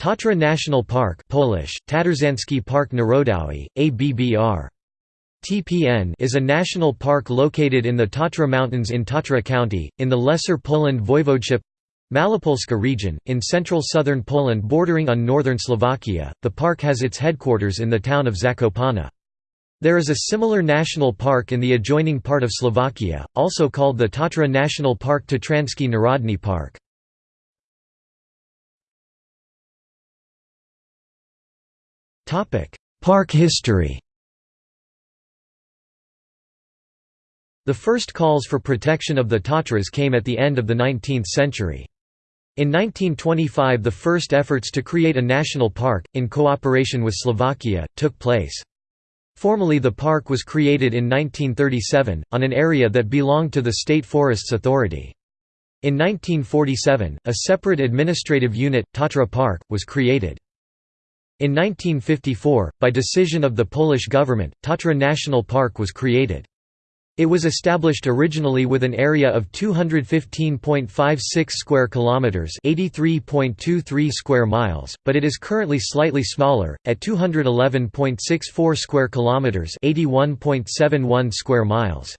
Tatra National Park Polish, Tatrzański Park Narodowy, ABBR. TPN is a national park located in the Tatra Mountains in Tatra County, in the Lesser Poland Voivodeship Malopolska region, in central southern Poland bordering on northern Slovakia. The park has its headquarters in the town of Zakopane. There is a similar national park in the adjoining part of Slovakia, also called the Tatra National Park Tatrański Narodny Park. Park history The first calls for protection of the Tatras came at the end of the 19th century. In 1925 the first efforts to create a national park, in cooperation with Slovakia, took place. Formally the park was created in 1937, on an area that belonged to the State Forests Authority. In 1947, a separate administrative unit, Tatra Park, was created. In 1954, by decision of the Polish government, Tatra National Park was created. It was established originally with an area of 215.56 square kilometers, 83.23 square miles, but it is currently slightly smaller at 211.64 square kilometers, 81.71 square miles.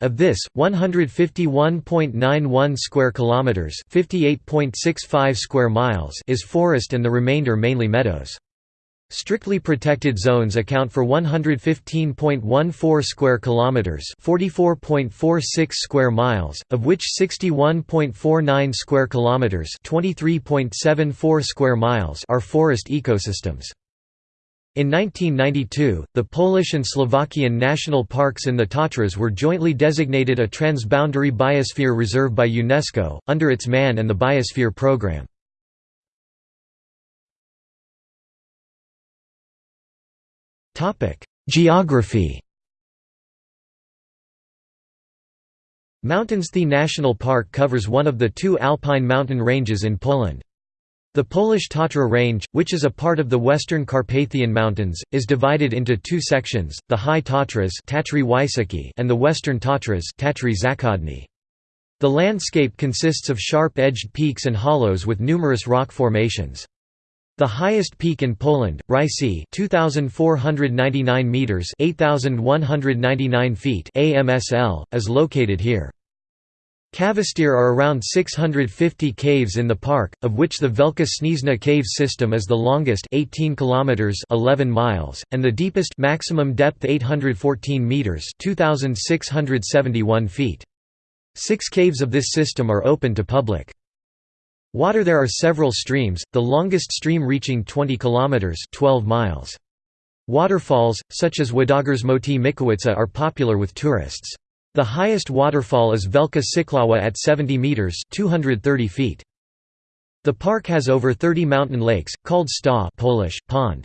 Of this, 151.91 square kilometers, 58.65 square miles is forest and the remainder mainly meadows. Strictly protected zones account for 115.14 square kilometers, 44.46 square miles, of which 61.49 square kilometers, 23.74 square miles are forest ecosystems. In 1992, the Polish and Slovakian national parks in the Tatras were jointly designated a transboundary biosphere reserve by UNESCO, under its MAN and the Biosphere Programme. Geography Mountains The National Park covers one of the two alpine mountain ranges in Poland. The Polish Tatra Range, which is a part of the Western Carpathian Mountains, is divided into two sections, the High Tatras and the Western Tatras The landscape consists of sharp-edged peaks and hollows with numerous rock formations. The highest peak in Poland, Rysy 2499 meters, 8199 feet AMSL, is located here. Cavestir are around 650 caves in the park, of which the Wielka Śnieżna cave system is the longest 18 kilometers 11 miles and the deepest maximum depth 814 meters 2671 feet. 6 caves of this system are open to public. Water There are several streams, the longest stream reaching 20 kilometers 12 miles. Waterfalls, such as Wodogrzmoty Mikowice are popular with tourists. The highest waterfall is Wielka Siklawa at 70 meters 230 feet. The park has over 30 mountain lakes, called staw Polish, pond.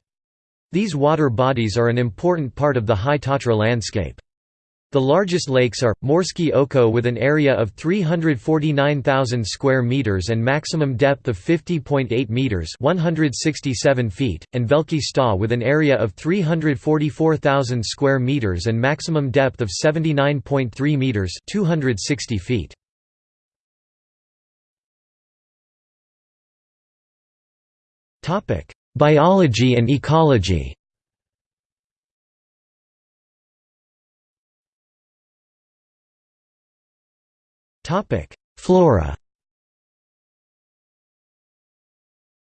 These water bodies are an important part of the High Tatra landscape. The largest lakes are Morskie Oko with an area of 349,000 square meters and maximum depth of 50.8 meters, 167 feet, and Wielki Staw with an area of 344,000 square meters and maximum depth of 79.3 meters, 260 feet. Biology and ecology. Flora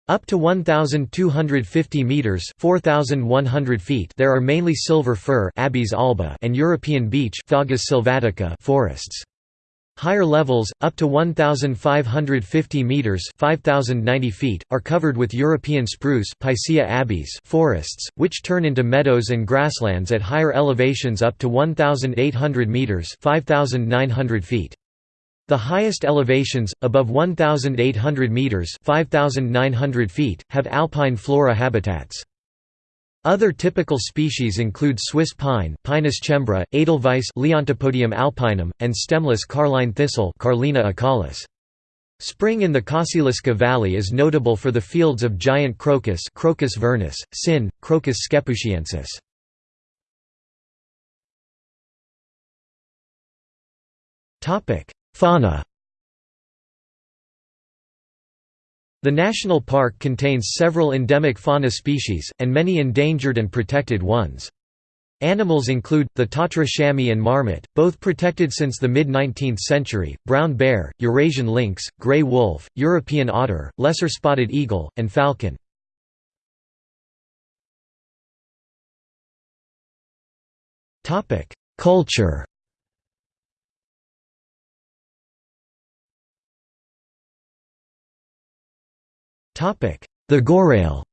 Up to 1250 meters, 4100 feet, there are mainly silver fir Abies alba and European beech Fagus sylvatica forests. Higher levels, up to 1,550 metres 5,090 feet, are covered with European spruce forests, which turn into meadows and grasslands at higher elevations up to 1,800 metres 5,900 feet. The highest elevations, above 1,800 metres 5,900 feet, have alpine flora habitats. Other typical species include Swiss pine Pinus cembra, Edelweiss Leontopodium alpinum, and stemless carline thistle Carlina acaulis. Spring in the Kościeliska Valley is notable for the fields of giant crocus Crocus vernus, sin, Crocus scepusiensis. Fauna The national park contains several endemic fauna species, and many endangered and protected ones. Animals include, the Tatra chamois and marmot, both protected since the mid-19th century, brown bear, Eurasian lynx, grey wolf, European otter, lesser spotted eagle, and falcon. Culture The Gorail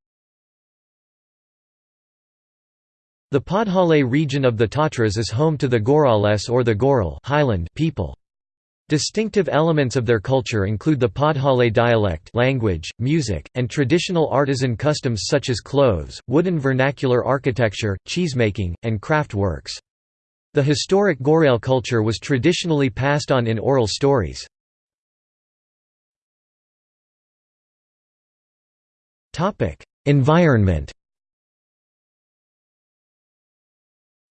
The Podhale region of the Tatras is home to the Gorales or the Goral Highland people. Distinctive elements of their culture include the Podhale dialect language, music, and traditional artisan customs such as clothes, wooden vernacular architecture, cheesemaking, and craft works. The historic Gorail culture was traditionally passed on in oral stories. Environment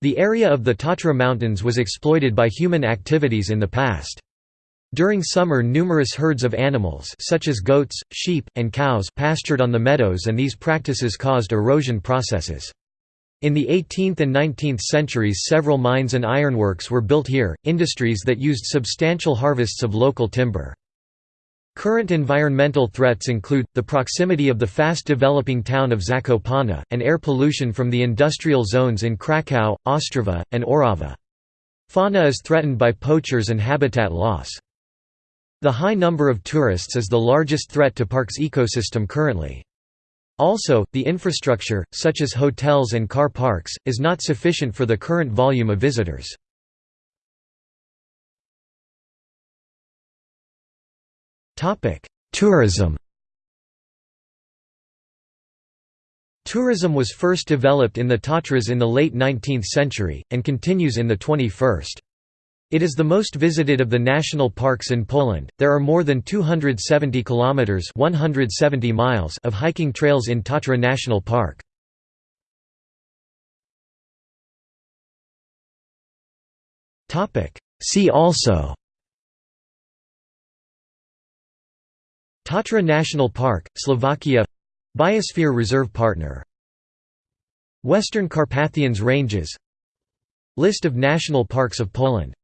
The area of the Tatra Mountains was exploited by human activities in the past. During summer numerous herds of animals such as goats, sheep, and cows pastured on the meadows and these practices caused erosion processes. In the 18th and 19th centuries several mines and ironworks were built here, industries that used substantial harvests of local timber. Current environmental threats include, the proximity of the fast-developing town of Zakopane, and air pollution from the industrial zones in Krakow, Ostrava, and Orava. Fauna is threatened by poachers and habitat loss. The high number of tourists is the largest threat to park's ecosystem currently. Also, the infrastructure, such as hotels and car parks, is not sufficient for the current volume of visitors. Tourism Tourism was first developed in the Tatras in the late 19th century, and continues in the 21st. It is the most visited of the national parks in Poland. There are more than 270 kilometers (170 miles) of hiking trails in Tatra National Park. Topic: See also Tatra National Park, Slovakia. Biosphere Reserve Partner. Western Carpathians Ranges. List of national parks of Poland